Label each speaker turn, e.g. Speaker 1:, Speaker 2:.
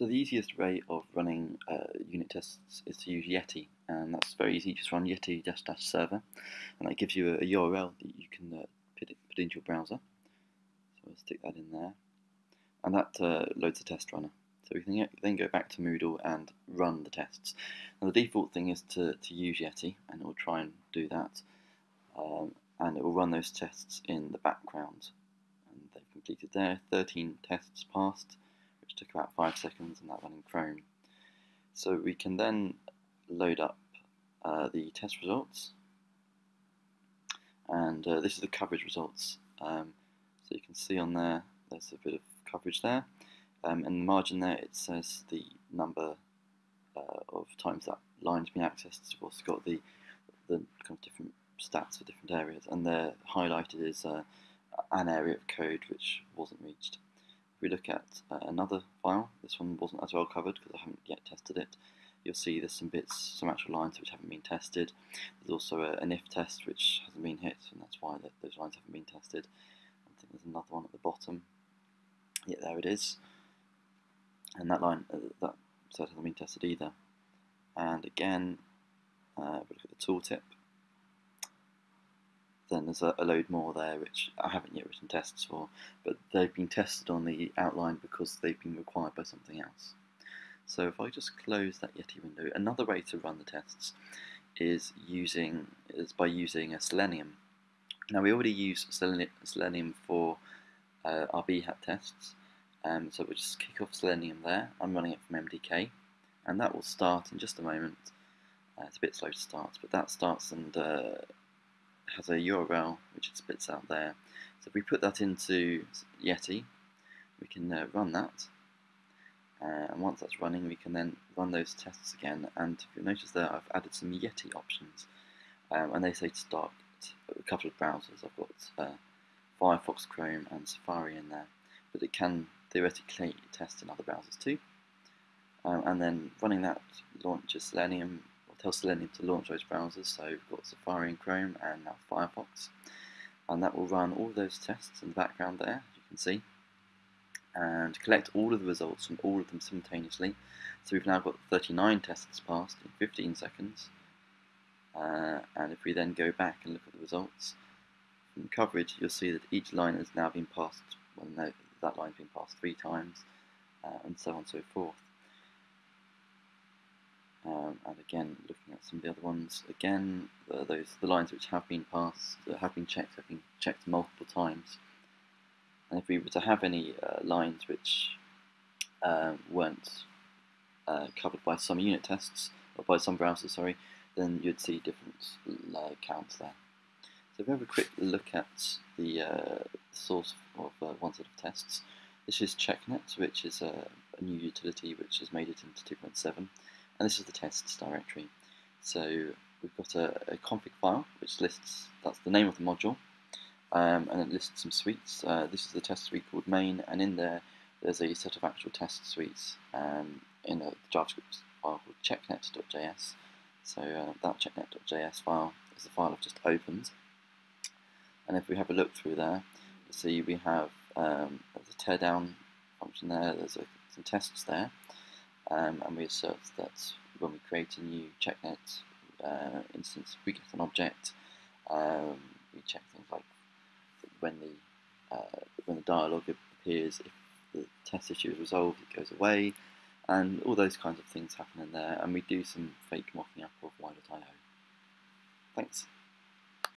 Speaker 1: So the easiest way of running uh, unit tests is to use Yeti, and that's very easy. Just run Yeti dash dash server, and that gives you a, a URL that you can uh, put, it, put into your browser. So I'll stick that in there, and that uh, loads a test runner. So we can then go back to Moodle and run the tests. And the default thing is to, to use Yeti, and it will try and do that, um, and it will run those tests in the background. And they've completed there, 13 tests passed which took about five seconds, and that ran in Chrome. So we can then load up uh, the test results, and uh, this is the coverage results. Um, so you can see on there, there's a bit of coverage there, um, and the margin there it says the number uh, of times that line's been accessed. We've also got the the kind of different stats for different areas, and they're highlighted as uh, an area of code which wasn't reached. If we look at uh, another file, this one wasn't as well covered because I haven't yet tested it, you'll see there's some bits, some actual lines which haven't been tested. There's also a, an if test which hasn't been hit, and that's why those lines haven't been tested. I think there's another one at the bottom. Yeah, there it is. And that line, uh, that hasn't been tested either. And again, uh, we look at the tooltip, then there's a, a, load more there which I haven't yet written tests for, but they've been tested on the outline because they've been required by something else. So if I just close that Yeti window, another way to run the tests is using is by using a Selenium. Now we already use Selenium for uh, our Behat tests, um, so we'll just kick off Selenium there. I'm running it from MDK, and that will start in just a moment. Uh, it's a bit slow to start, but that starts and uh, has a URL which it spits out there. So if we put that into Yeti, we can uh, run that. Uh, and once that's running, we can then run those tests again. And if you notice there, I've added some Yeti options. Um, and they say to start a couple of browsers. I've got uh, Firefox, Chrome, and Safari in there. But it can theoretically test in other browsers too. Um, and then running that launches Selenium tell Selenium to launch those browsers. So we've got Safari and Chrome and now Firefox. And that will run all those tests in the background there, as you can see. And collect all of the results from all of them simultaneously. So we've now got 39 tests passed in 15 seconds. Uh, and if we then go back and look at the results, from coverage, you'll see that each line has now been passed, well, no, that line's been passed three times, uh, and so on and so forth. Um, and again, looking at some of the other ones, again, uh, those the lines which have been passed, uh, have been checked, have been checked multiple times. And if we were to have any uh, lines which um, weren't uh, covered by some unit tests, or by some browsers, sorry, then you'd see different uh, counts there. So if we have a quick look at the source of one set of tests, this is CheckNet, which is a, a new utility which has made it into 2.7 and this is the tests directory. So we've got a, a config file which lists, that's the name of the module, um, and it lists some suites. Uh, this is the test suite called main, and in there there's a set of actual test suites um, in a JavaScript file called checknet.js. So uh, that checknet.js file is the file I've just opened. And if we have a look through there, you see we have um, there's a teardown function there, there's a, some tests there, um, and we assert that when we create a new checknet uh, instance, we get an object. Um, we check things like when the uh, when the dialog appears, if the test issue is resolved, it goes away, and all those kinds of things happen in there. And we do some fake mocking up of y.io. Thanks.